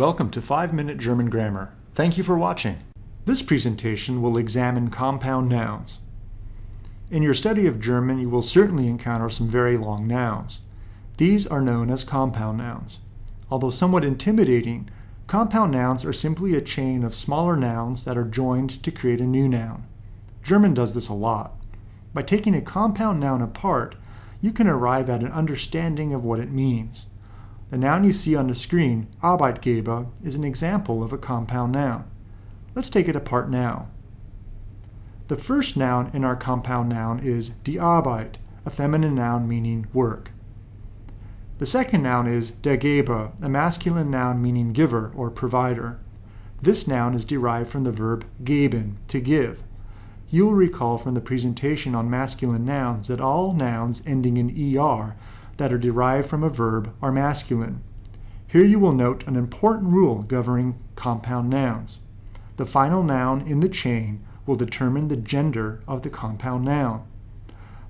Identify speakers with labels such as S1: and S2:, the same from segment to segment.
S1: Welcome to 5 Minute German Grammar. Thank you for watching. This presentation will examine compound nouns. In your study of German, you will certainly encounter some very long nouns. These are known as compound nouns. Although somewhat intimidating, compound nouns are simply a chain of smaller nouns that are joined to create a new noun. German does this a lot. By taking a compound noun apart, you can arrive at an understanding of what it means. The noun you see on the screen, Arbeitgeber, is an example of a compound noun. Let's take it apart now. The first noun in our compound noun is die Arbeit, a feminine noun meaning work. The second noun is der Geber, a masculine noun meaning giver or provider. This noun is derived from the verb geben, to give. You'll recall from the presentation on masculine nouns that all nouns ending in er that are derived from a verb are masculine. Here you will note an important rule governing compound nouns. The final noun in the chain will determine the gender of the compound noun.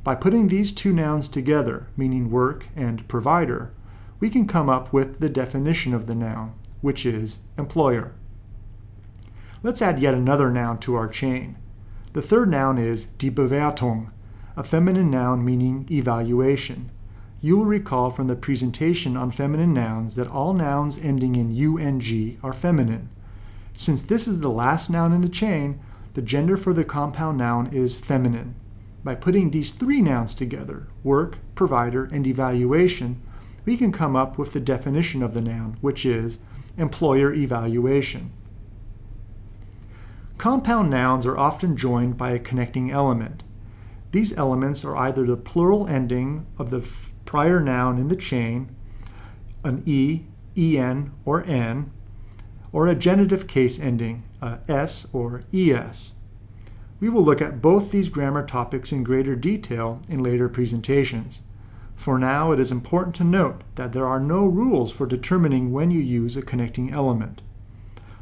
S1: By putting these two nouns together, meaning work and provider, we can come up with the definition of the noun, which is employer. Let's add yet another noun to our chain. The third noun is die Bewertung, a feminine noun meaning evaluation. You will recall from the presentation on feminine nouns that all nouns ending in ung are feminine. Since this is the last noun in the chain, the gender for the compound noun is feminine. By putting these three nouns together, work, provider, and evaluation, we can come up with the definition of the noun, which is employer evaluation. Compound nouns are often joined by a connecting element. These elements are either the plural ending of the prior noun in the chain, an e, en, or n, or a genitive case ending, a s or es. We will look at both these grammar topics in greater detail in later presentations. For now, it is important to note that there are no rules for determining when you use a connecting element.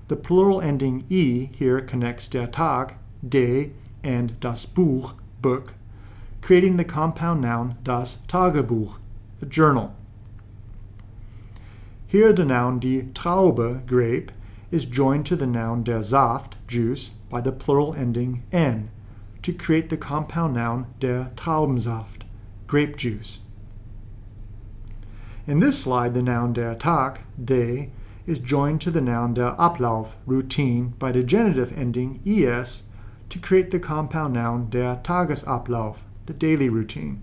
S1: The plural ending e here connects der Tag, de, and das Buch, book, creating the compound noun das Tagebuch, a journal. Here the noun die Traube, grape, is joined to the noun der Saft, juice, by the plural ending n to create the compound noun der Traubensaft, grape juice. In this slide, the noun der Tag, day, is joined to the noun der Ablauf, routine, by the genitive ending es to create the compound noun der Tagesablauf, the daily routine.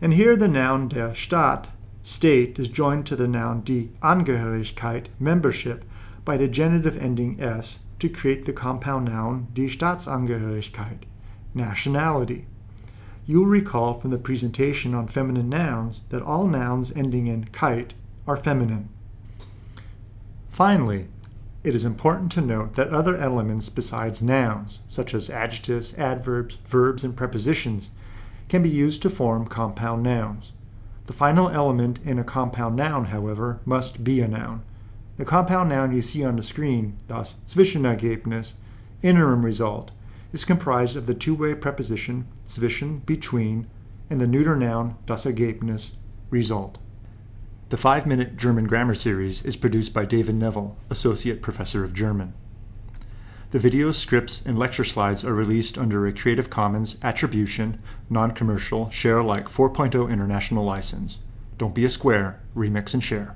S1: And here the noun der Staat, state, is joined to the noun die Angehörigkeit, membership, by the genitive ending s to create the compound noun die Staatsangehörigkeit, nationality. You'll recall from the presentation on feminine nouns that all nouns ending in keit are feminine. Finally, it is important to note that other elements besides nouns, such as adjectives, adverbs, verbs, and prepositions, can be used to form compound nouns. The final element in a compound noun, however, must be a noun. The compound noun you see on the screen, das Zwischenergebnis, interim result, is comprised of the two-way preposition zwischen, between, and the neuter noun das Ergebnis, result. The 5-Minute German Grammar Series is produced by David Neville, Associate Professor of German. The videos, scripts, and lecture slides are released under a Creative Commons Attribution, Non-Commercial, Share Alike 4.0 International License. Don't be a square, remix and share.